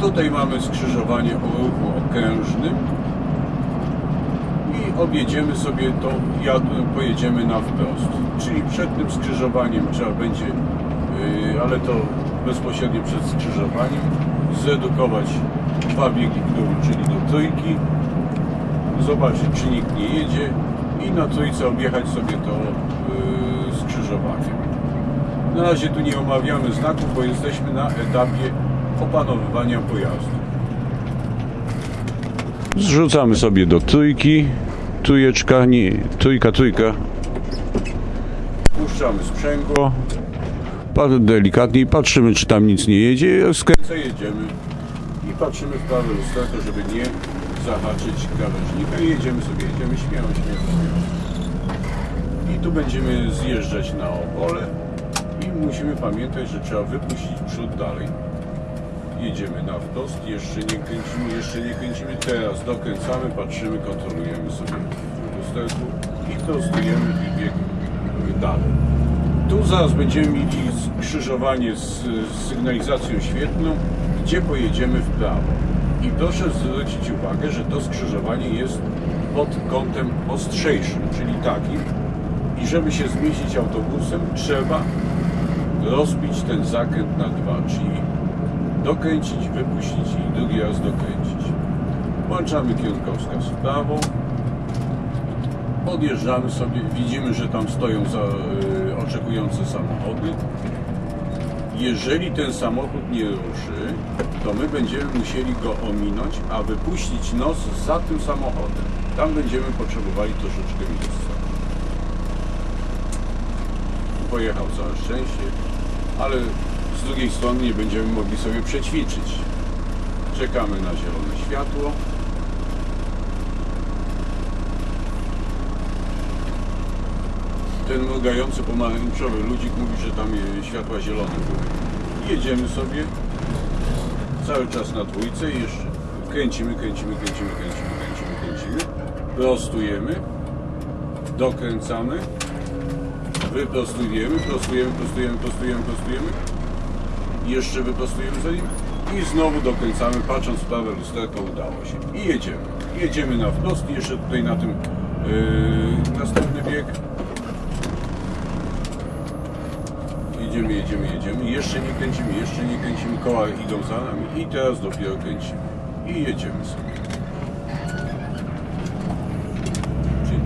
Tutaj mamy skrzyżowanie o ruchu okrężnym i objedziemy sobie to, pojedziemy na wprost. Czyli przed tym skrzyżowaniem trzeba będzie, yy, ale to bezpośrednio przed skrzyżowaniem, zredukować dwa biegi w dół, czyli do trójki, zobaczyć czy nikt nie jedzie i na trójce objechać sobie to yy, skrzyżowanie. Na razie tu nie omawiamy znaków, bo jesteśmy na etapie opanowywania pojazdu. Zrzucamy sobie do trójki. Trójeczka, nie, trójka, trójka. Puszczamy sprzęgło. Bardzo delikatnie i patrzymy, czy tam nic nie jedzie. Skręcę, jedziemy. I patrzymy w prawe lusterko, żeby nie zahaczyć krawężnika. I jedziemy sobie, jedziemy śmiało, śmiało, śmiało. I tu będziemy zjeżdżać na opole. I musimy pamiętać, że trzeba wypuścić przód dalej. Jedziemy na wprost, jeszcze nie kręcimy, jeszcze nie kręcimy. Teraz dokręcamy, patrzymy, kontrolujemy sobie lusterku i prostujemy i bieg dalej. Tu zaraz będziemy mieli skrzyżowanie z, sygnalizacją świetlną, gdzie pojedziemy w prawo. I proszę zwrócić uwagę, że to skrzyżowanie jest pod kątem ostrzejszym, czyli takim, i żeby się zmieścić autobusem, trzeba rozbić ten zakręt na dwa, czyli dokręcić, wypuścić i drugi raz dokręcić. Włączamy kierunkowskaz w prawo. Podjeżdżamy sobie, widzimy, że tam stoją za, y, oczekujące samochody. Jeżeli ten samochód nie ruszy, to my będziemy musieli go ominąć, a wypuścić nos za tym samochodem. Tam będziemy potrzebowali troszeczkę miejsca. Pojechał całe szczęście, ale z drugiej strony nie będziemy mogli sobie przećwiczyć. Czekamy na zielone światło. Ten mrugający pomarańczowy ludzik mówi, że tam światła zielone były. Jedziemy sobie cały czas na dwójce i jeszcze kręcimy, kręcimy, kręcimy, kręcimy, kręcimy, kręcimy. Prostujemy, dokręcamy, wyprostujemy, prostujemy, prostujemy, prostujemy, prostujemy jeszcze wyprostujemy za nim i znowu dokręcamy, patrząc w prawe lusterko udało się. I jedziemy. Jedziemy na wprost jeszcze tutaj na tym yy, następny bieg. Jedziemy, jedziemy, jedziemy. Jeszcze nie kręcimy, jeszcze nie kręcimy. Koła idą za nami i teraz dopiero kręcimy. I jedziemy sobie.